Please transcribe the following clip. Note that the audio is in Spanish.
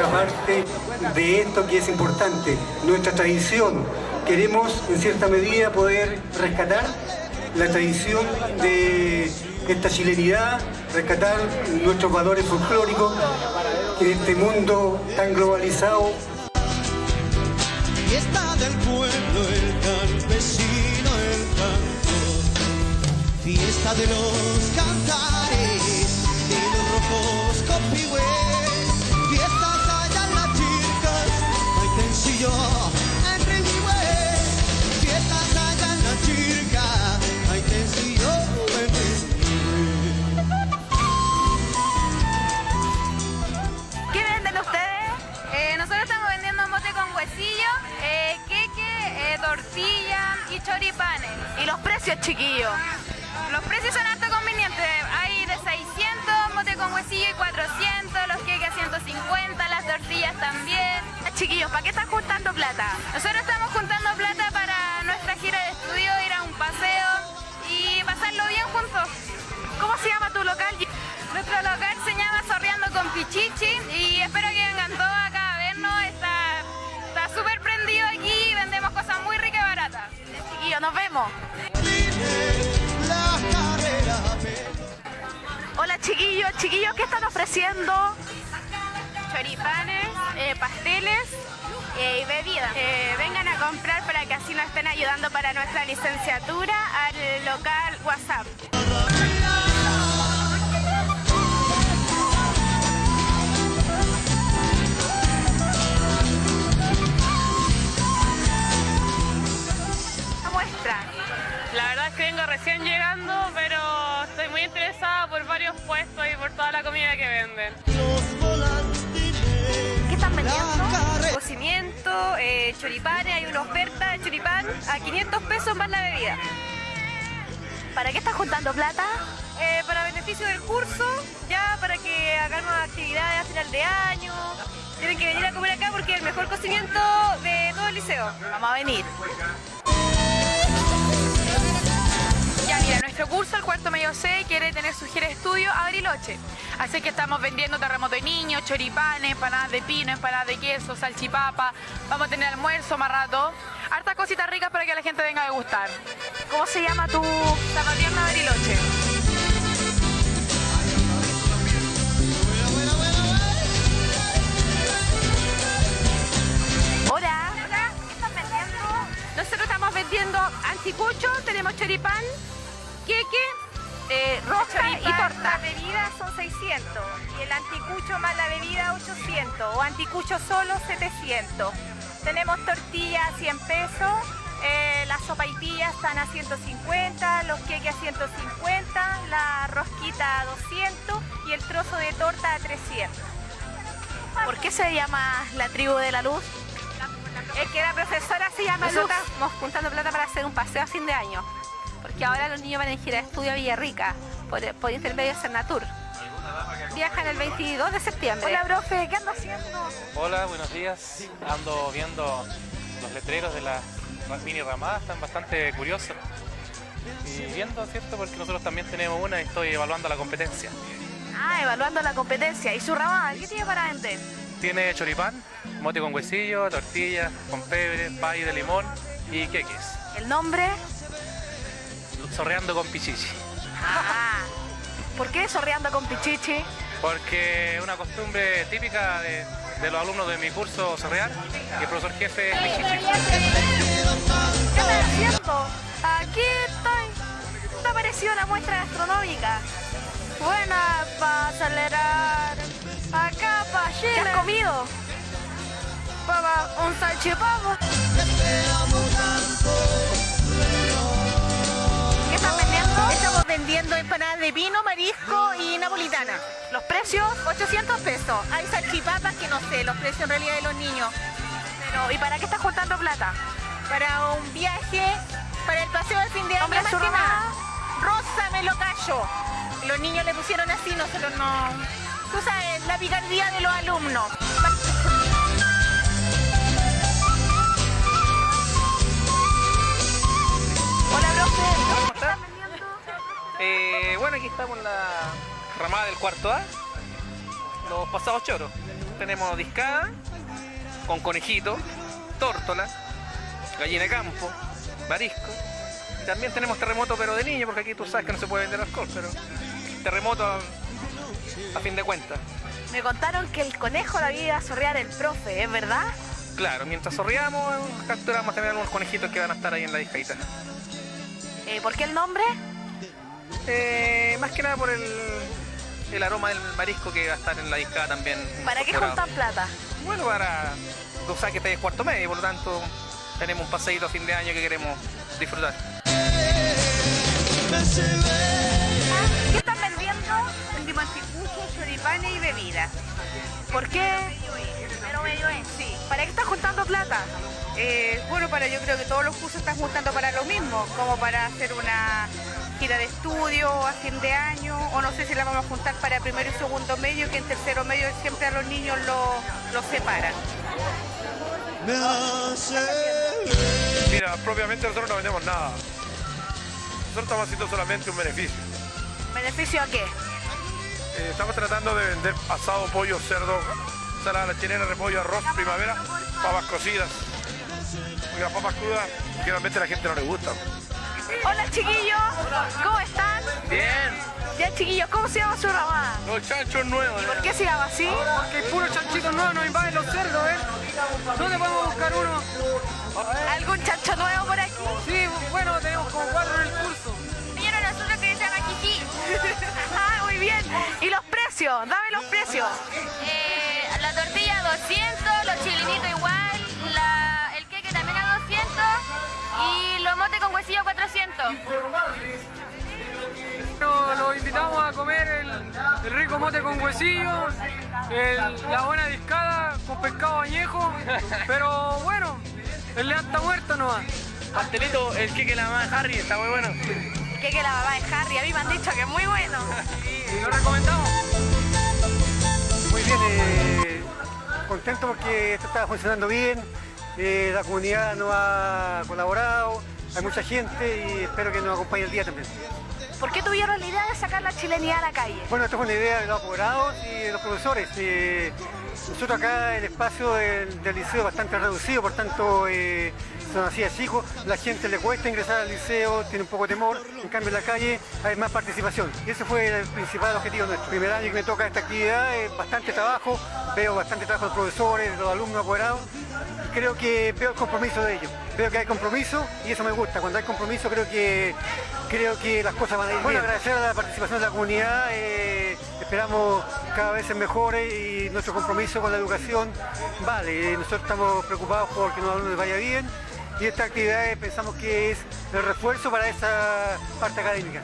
parte de esto que es importante, nuestra tradición. Queremos, en cierta medida, poder rescatar la tradición de esta chilenidad, rescatar nuestros valores folclóricos en este mundo tan globalizado. Fiesta del pueblo, el campesino, el cantor. Fiesta de los cantares, chiquillos? Los precios son harto convenientes. Hay de 600, mote con huesillo y 400, los queques a 150, las tortillas también. Chiquillos, ¿para qué están juntando plata? Nosotros estamos juntando plata para nuestra gira de estudio, ir a un paseo y pasarlo bien juntos. ¿Cómo se llama tu local? Nuestro local se llama Sorreando con Pichichi nos vemos. Hola, chiquillos. Chiquillos, ¿qué están ofreciendo? Choripanes, eh, pasteles eh, y bebidas. Eh, vengan a comprar para que así nos estén ayudando para nuestra licenciatura al local WhatsApp. La verdad es que vengo recién llegando, pero estoy muy interesada por varios puestos y por toda la comida que venden. ¿Qué están vendiendo? Cocimiento, eh, choripanes, hay una oferta de choripán a 500 pesos más la bebida. ¿Para qué están juntando plata? Eh, para beneficio del curso, ya para que hagamos actividades a final de año. Tienen que venir a comer acá porque es el mejor cocimiento de todo el liceo. Vamos a venir. Nuestro curso, el cuarto medio C, quiere tener su gira de estudio a Bariloche. Así que estamos vendiendo terremoto de niños, choripanes, empanadas de pino, empanadas de queso, salchipapa. Vamos a tener almuerzo más rato. Hartas cositas ricas para que la gente venga a degustar. ¿Cómo se llama tu...? Zapateando a Bariloche. Hola. ¿Qué están vendiendo? Nosotros estamos vendiendo anticucho, tenemos choripán, queque, Eh, y torta. La bebida son 600 y el anticucho más la bebida 800 o anticucho solo 700. Tenemos tortillas a 100 pesos, eh, las sopaipillas están a 150, los queques a 150, la rosquita a 200 y el trozo de torta a 300. ¿Por qué se llama la tribu de la luz? Es que la profesora se llama Luz. Estamos juntando plata para hacer un paseo a fin de año. Porque ahora los niños van en gira de estudio a Villarrica por, por intermedio de Cernatur. Viajan el 22 de septiembre. Hola, profe, ¿qué anda haciendo? Hola, buenos días. Ando viendo los letreros de las mini ramadas, están bastante curiosos. Y viendo, ¿cierto? Porque nosotros también tenemos una y estoy evaluando la competencia. Ah, evaluando la competencia. ¿Y su ramada? ¿Qué tiene para vender? Tiene choripán, mote con huesillo, tortillas con pebre, pay de limón y queques. ¿El nombre? Sorreando con pichichi. Ah. ¿Por qué sorreando con Pichichi? Porque es una costumbre típica de, de los alumnos de mi curso Sorrear, que el profesor jefe es pichichi. ¿Qué estás haciendo? Aquí estoy. ¿Qué ha parecido la muestra gastronómica? Buena para acelerar. Acá para ¿Qué Chile. has comido? Papa, un salchipapa. ¿Qué están vendiendo? Empanadas de vino, marisco y napolitana. ¿Los precios? 800 pesos. Hay salchipapas que no sé los precios en realidad de los niños. Pero, ¿y para qué estás juntando plata? Para un viaje, para el paseo de fin de año más que nada. Rosa me lo callo. Los niños le pusieron así, nosotros no. Tú sabes, la picardía de los alumnos. Eh, bueno, aquí estamos en la ramada del cuarto A, los pasados choros. tenemos discada con conejito, tórtola, gallina de campo, marisco. Y también tenemos terremoto pero de niño, porque aquí tú sabes que no se puede vender alcohol, pero terremoto a, a fin de cuentas. Me contaron que el conejo la vida a sorrear el profe, ¿es verdad? Claro, mientras sorriamos, capturamos también algunos conejitos que van a estar ahí en la discadita. Eh, ¿Por qué el nombre? Eh, más que nada por el, el aroma del marisco que va a estar en la discada también. ¿Para qué juntan plata? Bueno, para... Sabes que este es cuarto medio, por lo tanto tenemos un paseíto a fin de año que queremos disfrutar. ¿Qué están vendiendo? Vendimos anticuchos, choripanes y bebidas. ¿Por qué? Pero medio es, sí. ¿Para qué están juntando plata? Eh, bueno, para yo creo que todos los cursos están juntando para lo mismo, como para hacer una gira de estudio a fin de año, o no sé si la vamos a juntar para primero y segundo medio, que en tercero medio siempre a los niños los los separan. Mira, propiamente nosotros no vendemos nada. Nosotros estamos haciendo solamente un beneficio. ¿Beneficio a qué? Eh, estamos tratando de vender asado, pollo, cerdo, ensalada la chilena, repollo, arroz, primavera, papas cocidas. Porque las papas crudas generalmente a la gente no le gustan. Hola chiquillos, ¿cómo están? Bien, Ya chiquillos, ¿cómo se llama su ramada? Los chanchos nuevos. ¿Por qué se llama así? Porque hay puros chanchitos nuevos, nos invaden los cerdos, ¿eh? ¿Dónde podemos buscar uno? ¿Algún chancho nuevo por aquí? Sí, bueno, tenemos como cuatro en el curso. Vieron nosotros que se llama Kiki. ah, muy bien. ¿Y los precios? Dame los precios. Eh, la tortilla 200, los chilinitos igual, la- el queque también a 200 y los motes con huesillo 400. Pero los invitamos a comer el, el rico mote con huesillo, el- la buena discada con pescado añejo, pero bueno, el león está muerto nomás. pastelito, el que la mamá de Harry, está muy bueno. Que que la mamá de Harry, a mí me han dicho que es muy bueno. Y lo recomendamos. Muy bien, eh, contento porque esto está funcionando bien, eh, la comunidad nos ha colaborado, hay mucha gente y espero que nos acompañe el día también. ¿Por qué tuvieron la idea de sacar la chilenidad a la calle? Bueno, esto es una idea de los apoderados y de los profesores. Eh, nosotros acá el espacio del, del liceo es bastante reducido, por tanto eh, son así chicos, la gente le cuesta ingresar al liceo, tiene un poco de temor, en cambio en la calle hay más participación. Y ese fue el principal objetivo nuestro. Primer año que me toca esta actividad, es bastante trabajo, veo bastante trabajo de los profesores, de los alumnos apoderados, y creo que veo el compromiso de ellos. Veo que hay compromiso y eso me gusta. Cuando hay compromiso creo que creo que las cosas van a ir bueno, agradecer a la participación de la comunidad. eh, esperamos cada vez ser mejores y nuestro compromiso con la educación vale. eh, nosotros estamos preocupados por que a los alumnos les vaya bien y esta actividad eh, pensamos que es el refuerzo para esa parte académica.